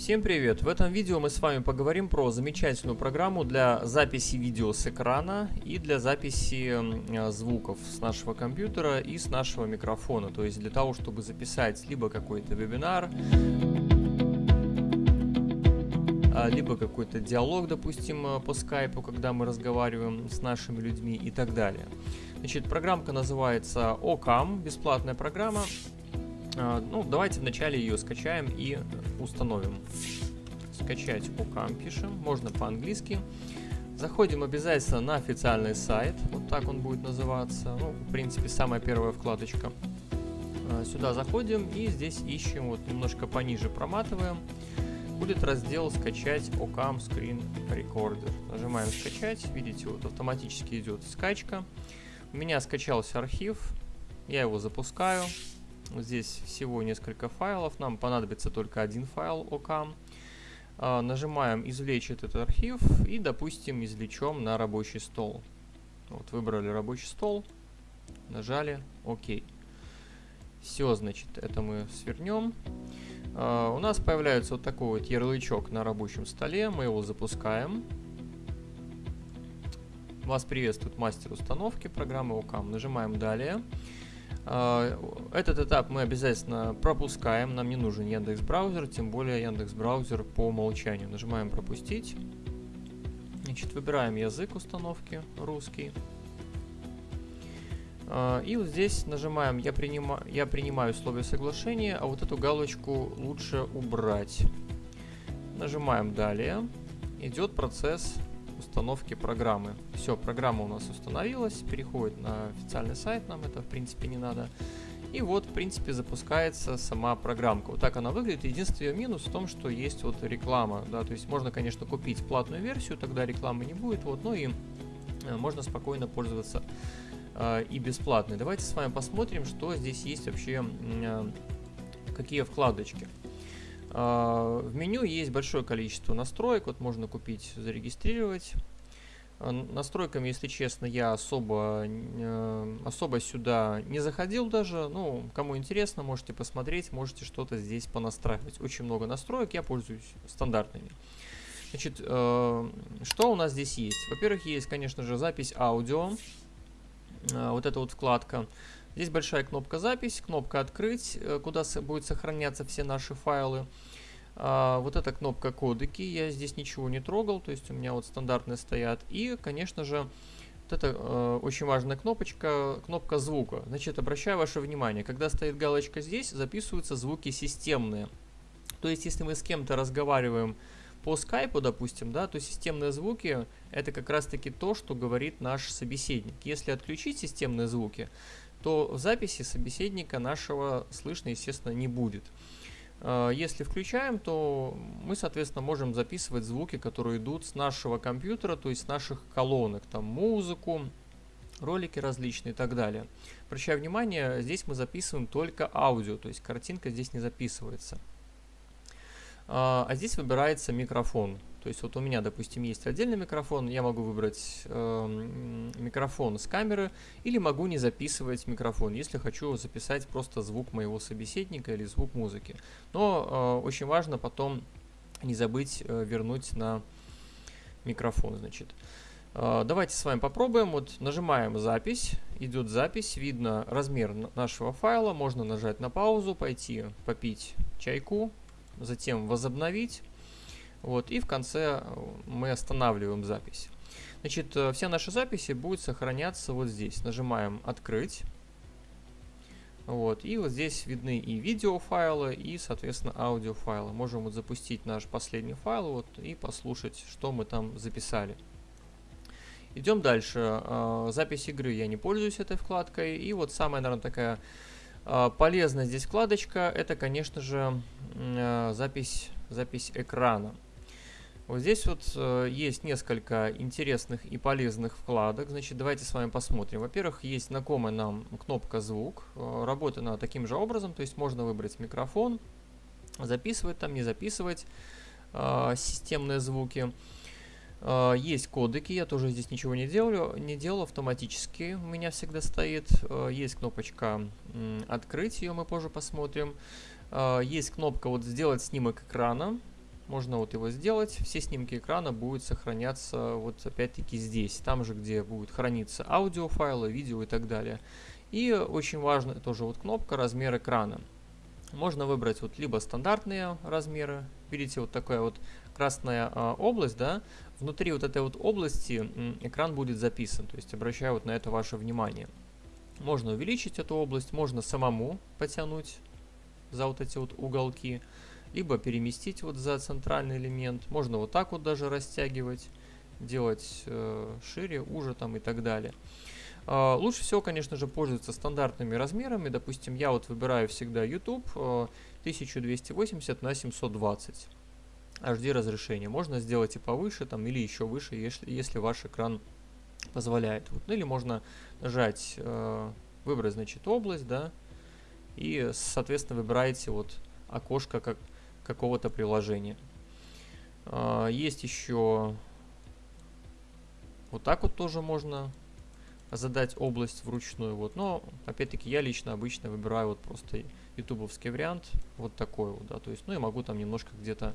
Всем привет! В этом видео мы с вами поговорим про замечательную программу для записи видео с экрана и для записи э, звуков с нашего компьютера и с нашего микрофона. То есть для того, чтобы записать либо какой-то вебинар, а, либо какой-то диалог, допустим, э, по скайпу, когда мы разговариваем с нашими людьми и так далее. Значит, программка называется OCAM, бесплатная программа. А, ну, давайте вначале ее скачаем и установим. Скачать OCAM пишем, можно по-английски. Заходим обязательно на официальный сайт, вот так он будет называться. Ну, в принципе, самая первая вкладочка. А, сюда заходим и здесь ищем, вот немножко пониже проматываем. Будет раздел «Скачать OCAM Screen Recorder». Нажимаем «Скачать». Видите, вот автоматически идет скачка. У меня скачался архив. Я его запускаю. Здесь всего несколько файлов, нам понадобится только один файл OCAM. А, нажимаем «Извлечь этот архив» и, допустим, извлечем на рабочий стол. Вот выбрали рабочий стол, нажали «Ок». Все, значит, это мы свернем. А, у нас появляется вот такой вот ярлычок на рабочем столе, мы его запускаем. Вас приветствует мастер установки программы OCAM. Нажимаем «Далее». А, этот этап мы обязательно пропускаем, нам не нужен Яндекс Браузер, тем более Яндекс Браузер по умолчанию. Нажимаем пропустить. Значит, выбираем язык установки русский. А, и вот здесь нажимаем я, принима, я принимаю условия соглашения, а вот эту галочку лучше убрать. Нажимаем далее. Идет процесс установки программы. Все, программа у нас установилась, переходит на официальный сайт, нам это в принципе не надо. И вот, в принципе, запускается сама программка. Вот так она выглядит. Единственный ее минус в том, что есть вот реклама, да, то есть можно, конечно, купить платную версию, тогда рекламы не будет, вот, но и э, можно спокойно пользоваться э, и бесплатной. Давайте с вами посмотрим, что здесь есть вообще, э, какие вкладочки. А, в меню есть большое количество настроек, вот можно купить, зарегистрировать. А, настройками, если честно, я особо, э, особо сюда не заходил даже. Ну, кому интересно, можете посмотреть, можете что-то здесь понастраивать. Очень много настроек, я пользуюсь стандартными. Значит, э, что у нас здесь есть? Во-первых, есть, конечно же, запись аудио. Э, вот эта вот вкладка. Здесь большая кнопка «Запись», кнопка «Открыть», э, куда будет сохраняться все наши файлы. А, вот эта кнопка «Кодеки», я здесь ничего не трогал, то есть у меня вот стандартные стоят. И, конечно же, вот это э, очень важная кнопочка, кнопка звука. Значит, обращаю ваше внимание, когда стоит галочка здесь, записываются звуки системные. То есть, если мы с кем-то разговариваем по скайпу, допустим, да, то системные звуки это как раз таки то, что говорит наш собеседник. Если отключить системные звуки, то в записи собеседника нашего слышно, естественно, не будет. А, если включаем, то мы, соответственно, можем записывать звуки, которые идут с нашего компьютера, то есть с наших колонок, там музыку, ролики различные и так далее. Обращаю внимание, здесь мы записываем только аудио, то есть картинка здесь не записывается. А, а здесь выбирается микрофон. То есть вот у меня, допустим, есть отдельный микрофон, я могу выбрать э, микрофон с камеры или могу не записывать микрофон, если хочу записать просто звук моего собеседника или звук музыки. Но э, очень важно потом не забыть э, вернуть на микрофон, значит. Э, давайте с вами попробуем. Вот нажимаем запись, идет запись, видно размер нашего файла, можно нажать на паузу, пойти попить чайку, затем возобновить вот, и в конце э, мы останавливаем запись. Значит, э, все наши записи будут сохраняться вот здесь. Нажимаем «Открыть». Вот, и вот здесь видны и видеофайлы, и, соответственно, аудиофайлы. Можем вот запустить наш последний файл вот, и послушать, что мы там записали. Идем дальше. Э, запись игры я не пользуюсь этой вкладкой. И вот самая, наверное, такая полезная здесь вкладочка, это, конечно же, запись, запись экрана. Вот здесь вот э, есть несколько интересных и полезных вкладок. Значит, давайте с вами посмотрим. Во-первых, есть знакомая нам кнопка «Звук». Э, работает она таким же образом, то есть можно выбрать микрофон, записывать там, не записывать э, системные звуки. Э, есть кодеки, я тоже здесь ничего не делаю, не делал автоматически, у меня всегда стоит. Э, есть кнопочка «Открыть», ее мы позже посмотрим. Э, есть кнопка вот «Сделать снимок экрана», можно вот его сделать. Все снимки экрана будут сохраняться вот опять-таки здесь, там же, где будет храниться аудиофайлы, видео и так далее. И очень важно тоже вот кнопка размер экрана. Можно выбрать вот либо стандартные размеры, видите, вот такая вот красная а, область, да, внутри вот этой вот области экран будет записан, то есть обращаю вот на это ваше внимание. Можно увеличить эту область, можно самому потянуть за вот эти вот уголки, либо переместить вот за центральный элемент. Можно вот так вот даже растягивать, делать э, шире, уже там и так далее. Uh, лучше всего, конечно же, пользоваться стандартными размерами. Допустим, я вот выбираю всегда YouTube uh, 1280 на 720 HD разрешение. Можно сделать и повыше, там, или еще выше, если, если ваш экран позволяет. Вот. Ну, или можно нажать, uh, выбрать, значит, область, да, и, соответственно, выбираете вот окошко как, какого-то приложения. А, есть еще вот так вот тоже можно задать область вручную. Вот. Но, опять-таки, я лично обычно выбираю вот просто ютубовский вариант, вот такой вот, да, то есть, ну, и могу там немножко где-то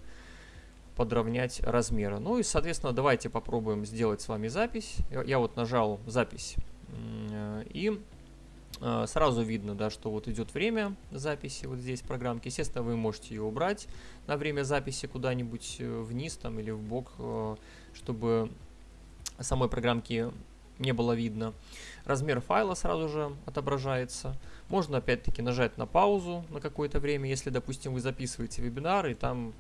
подровнять размеры. Ну и, соответственно, давайте попробуем сделать с вами запись. Я, я вот нажал запись, и а, сразу видно, да, что вот идет время записи вот здесь в программке. Естественно, вы можете ее убрать на время записи куда-нибудь э, вниз там или в бок, э, чтобы самой программки не было видно. Размер файла сразу же отображается. Можно опять-таки нажать на паузу на какое-то время, если, допустим, вы записываете вебинар и там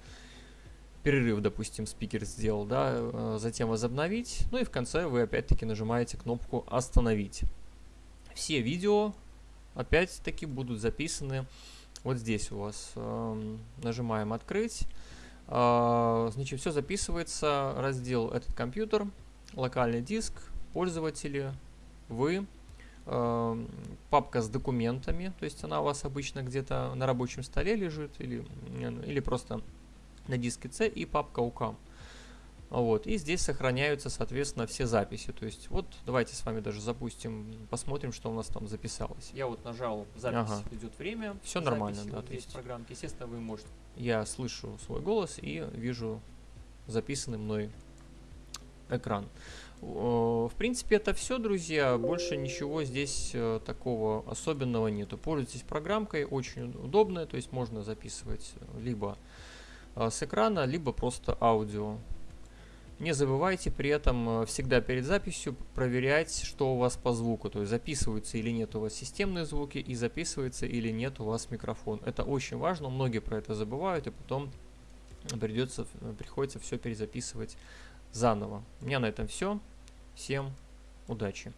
перерыв, допустим, спикер сделал, да, э, затем возобновить. Ну и в конце вы опять-таки нажимаете кнопку «Остановить». Все видео, опять-таки, будут записаны вот здесь у вас. Э, нажимаем «Открыть». Э, значит, все записывается. Раздел «Этот компьютер», локальный диск, пользователи, вы, э, папка с документами, то есть она у вас обычно где-то на рабочем столе лежит или, или просто на диске C и папка UCAM. Вот, и здесь сохраняются, соответственно, все записи. То есть, вот, давайте с вами даже запустим, посмотрим, что у нас там записалось. Я вот нажал запись, ага. идет время. Все нормально, да. Вот то есть, программки, естественно, вы можете. Я слышу свой голос и вижу записанный мной экран. В принципе, это все, друзья. Больше ничего здесь э, такого особенного нету. Пользуйтесь программкой, очень удобная. То есть можно записывать либо э, с экрана, либо просто аудио. Не забывайте при этом э, всегда перед записью проверять, что у вас по звуку. То есть записываются или нет у вас системные звуки и записывается или нет у вас микрофон. Это очень важно, многие про это забывают и потом придется, приходится все перезаписывать заново. У меня на этом все. Всем удачи!